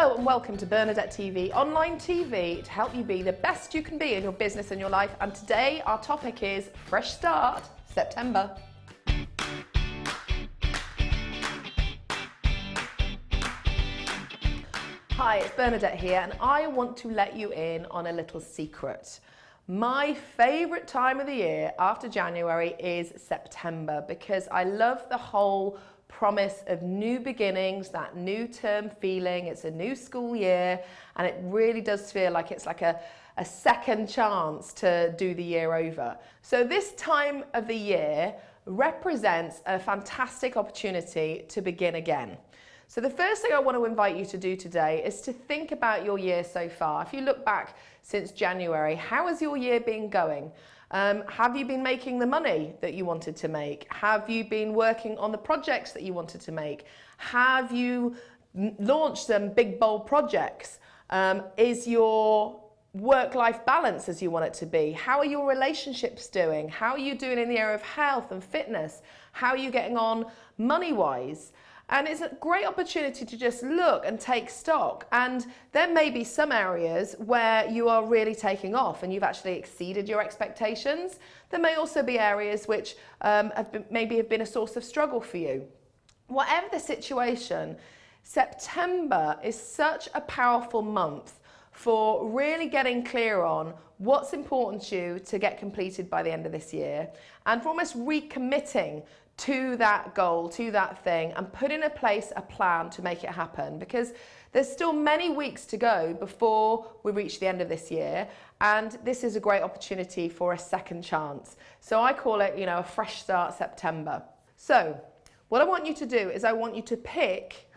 Hello and welcome to Bernadette TV, online TV to help you be the best you can be in your business and your life. And today our topic is Fresh Start September. Hi, it's Bernadette here and I want to let you in on a little secret. My favourite time of the year after January is September because I love the whole promise of new beginnings, that new term feeling. It's a new school year and it really does feel like it's like a, a second chance to do the year over. So this time of the year represents a fantastic opportunity to begin again. So the first thing I want to invite you to do today is to think about your year so far. If you look back since January, how has your year been going? Um, have you been making the money that you wanted to make? Have you been working on the projects that you wanted to make? Have you launched some big bold projects? Um, is your work-life balance as you want it to be? How are your relationships doing? How are you doing in the area of health and fitness? How are you getting on money-wise? And it's a great opportunity to just look and take stock. And there may be some areas where you are really taking off and you've actually exceeded your expectations. There may also be areas which um, have been, maybe have been a source of struggle for you. Whatever the situation, September is such a powerful month for really getting clear on what's important to you to get completed by the end of this year and for almost recommitting to that goal, to that thing, and put in a place a plan to make it happen because there's still many weeks to go before we reach the end of this year and this is a great opportunity for a second chance. So I call it, you know, a fresh start September. So what I want you to do is I want you to pick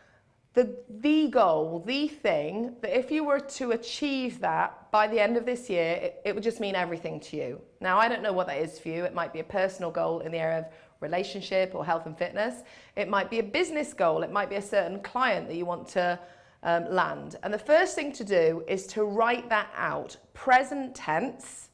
the, the goal, the thing that if you were to achieve that by the end of this year, it, it would just mean everything to you. Now, I don't know what that is for you. It might be a personal goal in the area of relationship or health and fitness. It might be a business goal. It might be a certain client that you want to um, land. And the first thing to do is to write that out, present tense,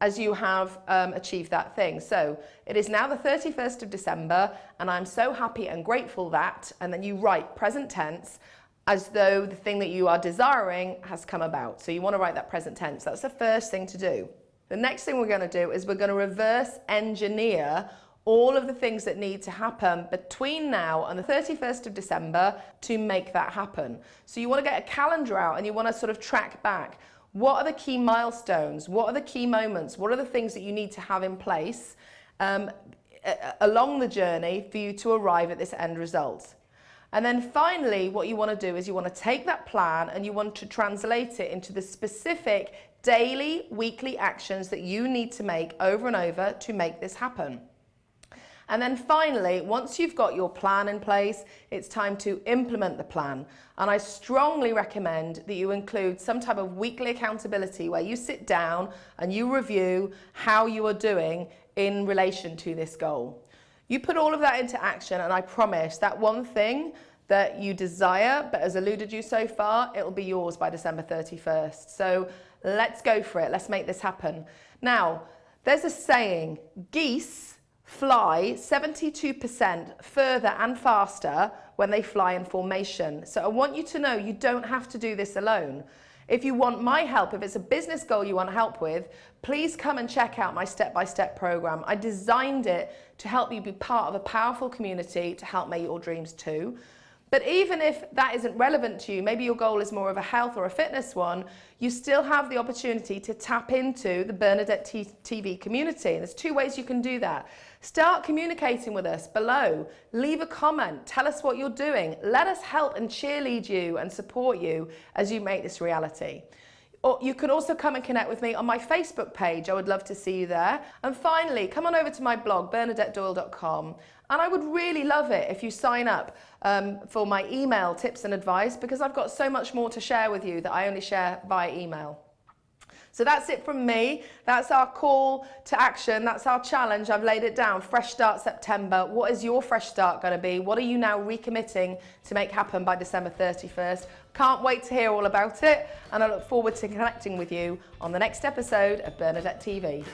as you have um, achieved that thing. So it is now the 31st of December and I'm so happy and grateful that, and then you write present tense as though the thing that you are desiring has come about. So you want to write that present tense. That's the first thing to do. The next thing we're going to do is we're going to reverse engineer all of the things that need to happen between now and the 31st of December to make that happen. So you want to get a calendar out and you want to sort of track back. What are the key milestones? What are the key moments? What are the things that you need to have in place um, along the journey for you to arrive at this end result? And then finally, what you want to do is you want to take that plan and you want to translate it into the specific daily, weekly actions that you need to make over and over to make this happen. And then finally, once you've got your plan in place, it's time to implement the plan. And I strongly recommend that you include some type of weekly accountability where you sit down and you review how you are doing in relation to this goal. You put all of that into action and I promise that one thing that you desire but has eluded you so far, it will be yours by December 31st. So let's go for it. Let's make this happen. Now, there's a saying, geese fly 72% further and faster when they fly in formation. So I want you to know you don't have to do this alone. If you want my help, if it's a business goal you want help with, please come and check out my step-by-step -step program. I designed it to help you be part of a powerful community to help make your dreams too. But even if that isn't relevant to you, maybe your goal is more of a health or a fitness one, you still have the opportunity to tap into the Bernadette TV community. And there's two ways you can do that. Start communicating with us below. Leave a comment. Tell us what you're doing. Let us help and cheerlead you and support you as you make this reality. Or you can also come and connect with me on my Facebook page. I would love to see you there. And finally, come on over to my blog, bernadettedoyle.com. And I would really love it if you sign up um, for my email tips and advice because I've got so much more to share with you that I only share via email. So that's it from me. That's our call to action. That's our challenge. I've laid it down. Fresh start September. What is your fresh start going to be? What are you now recommitting to make happen by December 31st? Can't wait to hear all about it. And I look forward to connecting with you on the next episode of Bernadette TV.